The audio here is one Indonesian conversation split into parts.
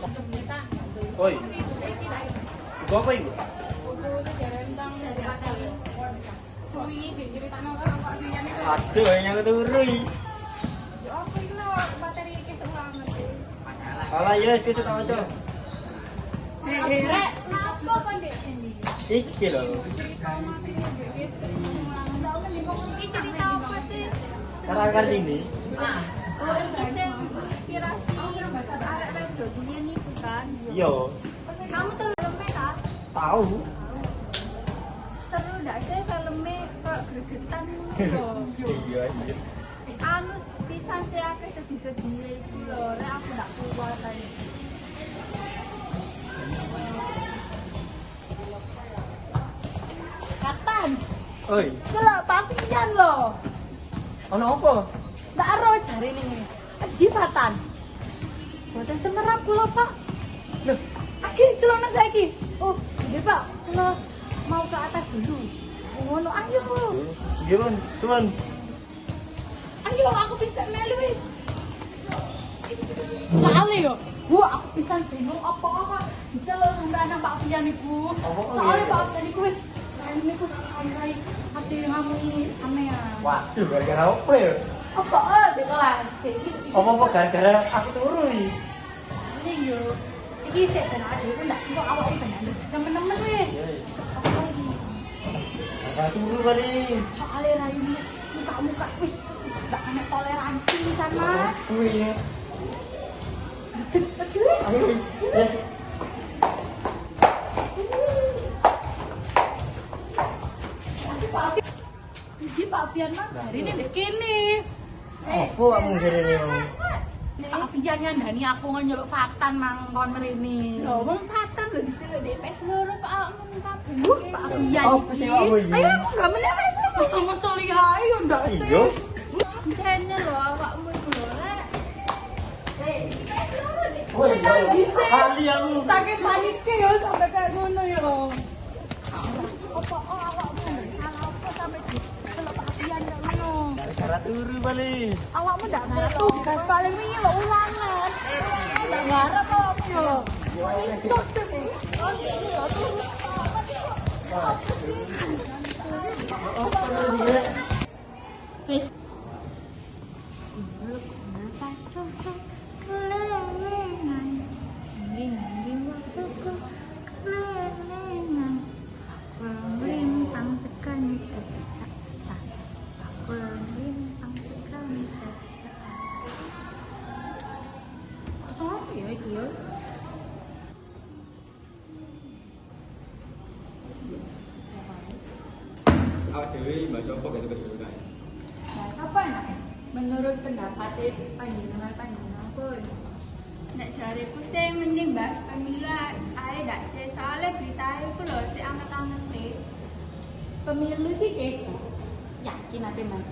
Oi. Iku apa iku? Aduh, yang keturu iki. Kalah ya wis besok tak waca. Iki lho. Ini cerita apa sih? Karang Kartini. Oh, ini inspirasi arek kan. Iya, Kamu tahu filmnya tak? tahu. Seru ndak sih filmnya kok gregetan lho. Iya, iya. Anu pisan sih akeh sedih-sedih iki lho, rek aku ndak kuat tadi. Kapan? Oi, Kela papian loh. ono apa? Ndak ero jare ini. Di Fatan. Boten semerap kula, Pak. Nggih, Pak. Kula mau ke atas dulu. Ngono ayo. Iya, Bun. Suwun. Ayo aku bisa melu wis. Soalnya yo, gua aku bisa bingung apa diceluk sampe anak Pak Fian. Apa kok Soalnya iya? Pak Fian iku wis ini niku sampai hati ngomongin amean. Waduh, gara-gara apa ya? Apa eh di kelas sih? Apa-apa gara-gara aku turu iki. Ini yo. Iki sik ben ade ku ndak kok awak iki ben temen-temen wis. Apa lagi? Gara-gara turu kali. Soalnya rai wis muka-muka wis ndak ana toleransi sama. Oh iya. Terus. Ayo, wis. Yes. Pak Fian. Iki Pak Fian mah jarine ndek kene. Apa kamu jarene? Pak Fian nyandani aku nyeluk Fatan mang kon mrene. Lho, wong Fatan lho diceluk di PS loro kok awakmu minta Duh, Pak kamu iki? Ayo aku gak meneh wis mesel-mesel lihae yo ndak sih. Iya. Kene lho awakmu iku lho, rek. Oh iya. Sakit panik yo sampai kayak ngono yo. Apa oh awakmu salah apa sampai diceluk Pak Fian kayak Gara-gara turu kali. Awakmu ndak ngerti gas paling wingi lo ulangan. Ndak ngarep awakmu yo. Oh, iya. Wis. Dewi mbak sopo gitu kesulitan apa enaknya? Menurut pendapat panjenengan panjenengan pun Nek jariku sih mending bahas pemilu ae ndak sih soalnya berita iku lho sik anget-anget pemilu iki besok. Yakin ate Mas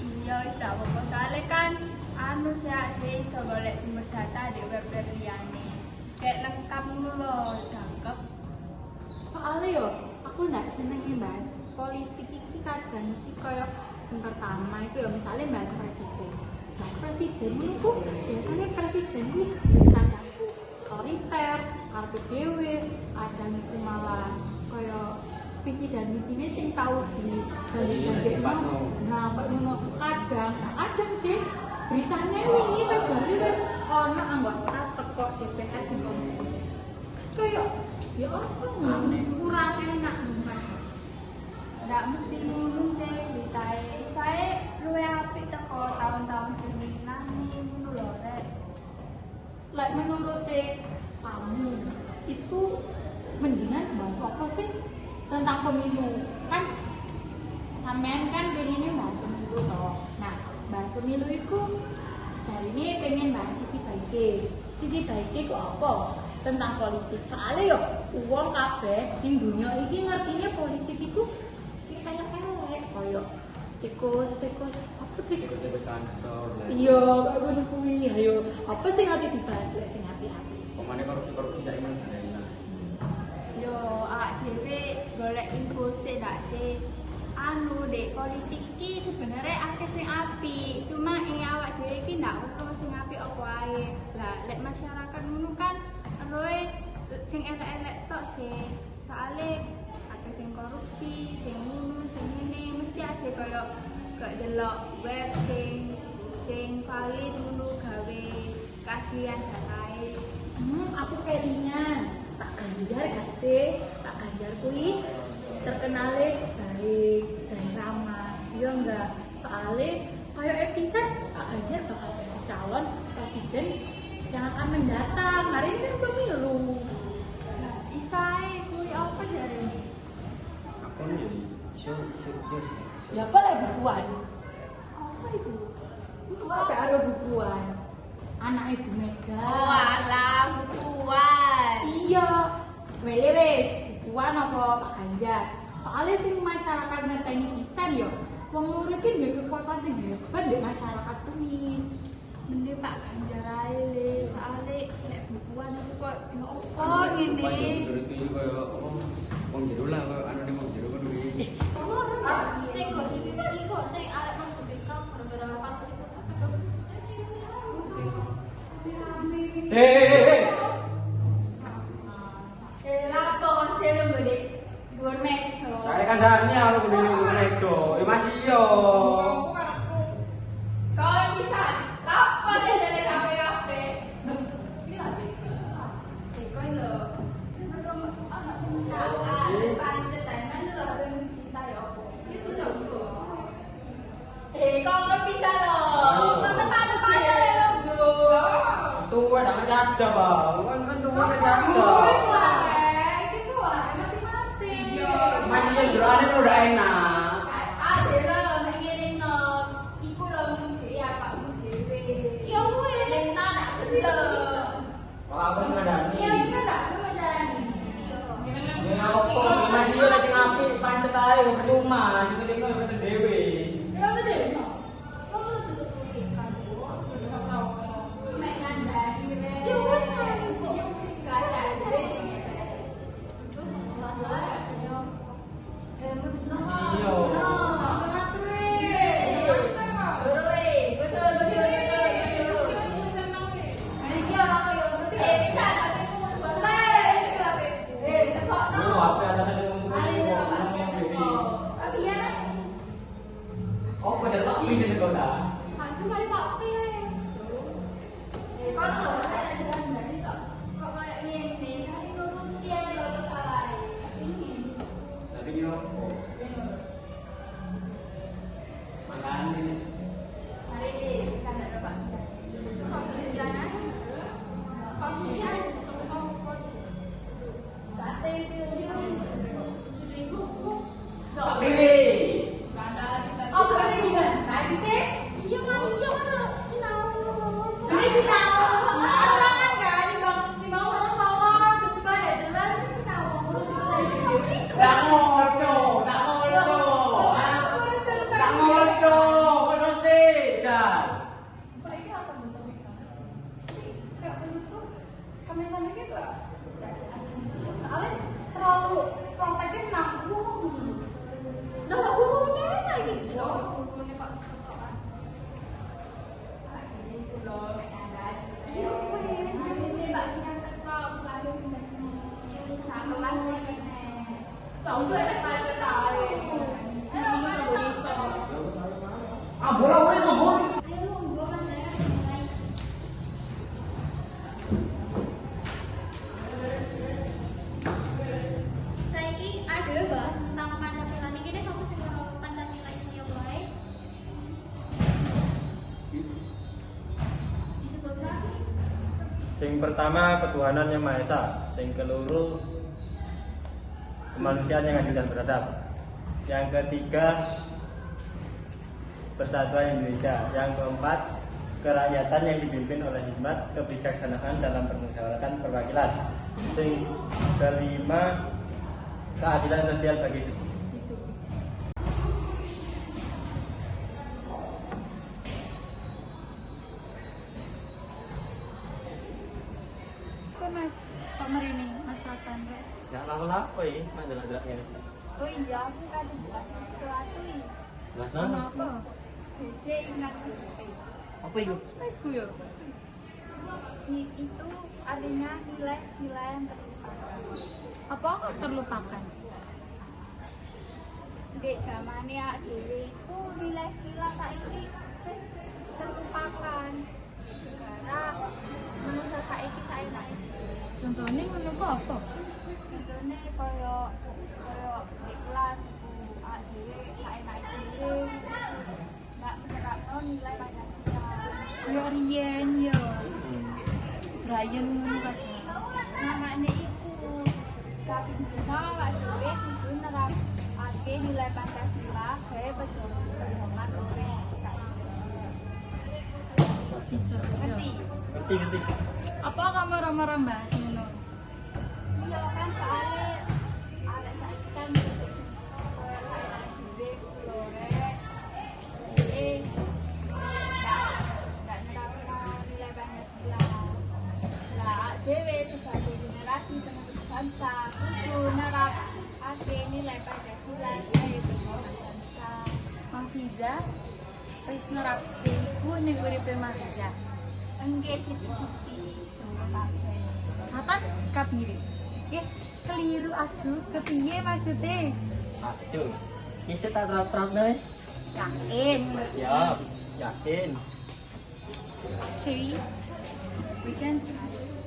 Iya wis tak apa soalnya kan anu sih ade iso golek sumber data di web liyane. Kayak lengkap ngono lho, cakep. Soalnya yo, aku nggak seneng bahas politik iki kadang iki koyo sing pertama itu ya misalnya bahas presiden. Bahas presiden itu biasanya presiden itu wis kadang otoriter, kartu dewe, kadang itu malah koyo visi dan misinya sing tahu di janji-janji nah kok ngono kadang kadang sih beritanya wingi Februari wis ono anggota teko DPR sing komisi. Kayak ya apa kurang enak Ndak mesti ngono sih berita e. Saya luwe apik teko tahun-tahun sembilan ngono lho rek. like menurut kamu itu mendingan bahas apa sih tentang pemilu? Kan sampean kan pengennya bahas pemilu toh. Nah bahas pemilu itu cari ini pengen bahas sisi baiknya. Sisi baiknya itu apa? Tentang politik. Soalnya yo uang kabeh di dunia ini ngertinya politik itu koyo tikus tikus apa tikus ikut kantor lah iya kayak ngono kuwi? Ayo. Apa sih ngerti dibahas lek sing hati-hati pokoknya korupsi korupsi cak iman. Sana Yo, awak dhewe golek info sik ndak sih. Anu dek politik iki sebenarnya akeh sing apik, cuma eh awak dhewe iki ndak perlu sing apik apa ae. Lah lek masyarakat ngono kan roe sing elek-elek tok sih. Soale akeh sing korupsi, sing ngono, sing ngene mesti ada koyo gak delok web sing sing valid ngono gawe kasihan datae. Hmm, aku kayaknya tak ganjar gak sih? Tak ganjar kuwi terkenalnya baik dan ramah. Iya enggak? Soalnya kayak episode tak ganjar bakal jadi calon presiden yang akan mendatang. Hari ini kan pemilu. Nah, isae kuwi apa jarene? Aku nih iso iso iso. Ya apa lah bukuan? Apa itu? Sampai ada bukuan. Anak ibu Mega. Oh, alah bukuan. Iya, wele wes, bukuan apa Pak Ganjar. Soalnya sing masyarakat ngerteni pisan yo. Wong loro iki duwe kekuatan sing hebat di masyarakat kuwi. Mending Pak Ganjar ae le, soale lek bukuan aku kok ya apa apa Eh, aja bang kan kan tuh kan aja tuh itu lah itu lah masih masih. Masih udah enak. Ada lah bagian yang no ikut lo ya pak. Mungkin kau mau ada di sana tuh lo kalau aku nggak ada nih ya kita nggak aku nggak ada nih ini aku masih masih ngapi pancet aja cuma Sing pertama ketuhanan yang Maha Esa, sing keluru kemanusiaan yang adil dan beradab. Yang ketiga persatuan Indonesia. Yang keempat kerakyatan yang dipimpin oleh hikmat kebijaksanaan dalam permusyawaratan perwakilan. Sing kelima keadilan sosial bagi Rek? Ya lapo-lapo ya, mandelak-delak ngene. Oh iya, aku ada buat sesuatu ini. Mas Kenapa? BC ingat Ratan. Apa itu? Iku yo. Si itu artinya nilai sila yang terlupakan. Apa kok terlupakan? Dek zamane ya dhewe iku nilai sila saiki wis terlupakan. Saiki saenake. Contohnya ngono kok apa? Contohnya kaya kaya di kelas iku awak dhewe saenake dhewe nggak menerapno nilai Pancasila. Kayak Rian yo. Brian ngono kabeh. Namanya iku saking dina awak dhewe kudu nerapake nilai Pancasila gawe pedoman urip saiki. Bisa. Ngerti? Ngerti ngerti. Apa kamu ngono? Iya kan soalnya iku ning uripe. Enggak siti-siti dulu kabeh. Kapan kabire? Eh, keliru aku. Kepiye maksudnya? Aduh. Bisa tak terap-terap nih? Yakin. Siap. Yakin. Okay. We can try.